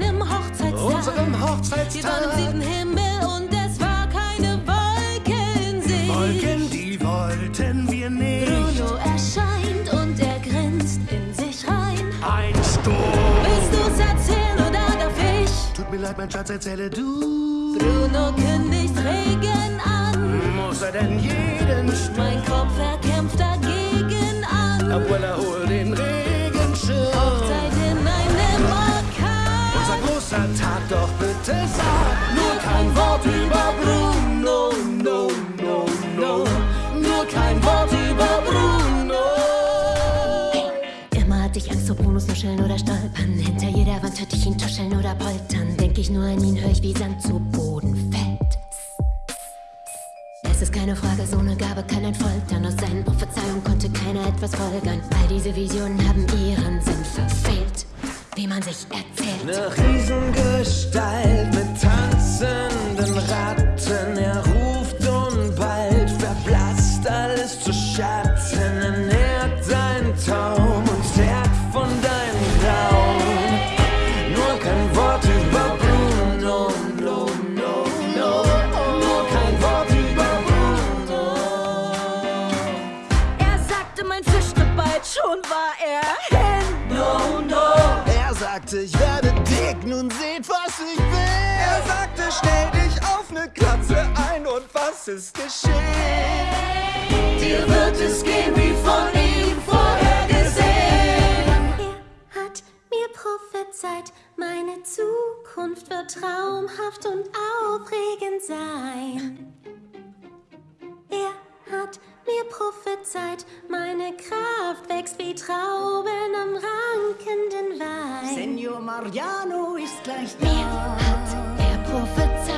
Deinem Hochzeitstag. Unserem Hochzeitstag. Wir waren im siebten Himmel und es war keine Wolke in Sicht. Wolken, die wollten wir nicht. Bruno erscheint und er grinst in sich rein. Ein Sturm. Willst du's erzählen oder darf ich? Tut mir leid, mein Schatz, erzähle du. Bruno kündigt Regen an. Muss er denn jeden Sturm? Mein Kopf, er kämpft dagegen an. Abuela, hol den Regen. Sag nur kein Wort über Bruno, no, no, no. Nur kein Wort über Bruno. Immer hatte ich Angst vor Brunos nuscheln oder stolpern. Hinter jeder Wand hörte ich ihn tuscheln oder poltern. Denk ich nur an ihn, hör ich wie Sand zu Boden fällt. Es ist keine Frage, so eine Gabe kann ein foltern. Aus seinen Prophezeiungen konnte keiner etwas folgern. All diese Visionen haben ihren Sinn verfehlt. Wie man sich erzählt. Eine Riesengestalt mit tanzenden Ratten. Er ruft und bald verblasst alles zu Schatten. Er nährt deinen Traum und zerrt von deinem Raum. Nur kein Wort über Bruno, no, no, no. Nur kein Wort über Bruno. Er sagte, mein Fisch bald, schon war er hin. No, no. Er sagte, ich werde dick, nun seht, was ich will. Er sagte, stell dich auf ne Katze ein und was ist geschehen? Dir wird es gehen wie von ihm vorhergesehen. Er hat mir prophezeit, meine Zukunft wird traumhaft und aufregend sein. Er hat mir prophezeit, meine Kraft wächst wie Trauben am rankenden Wein. Mario Mariano ist gleich da. Mir hat er prophezeit.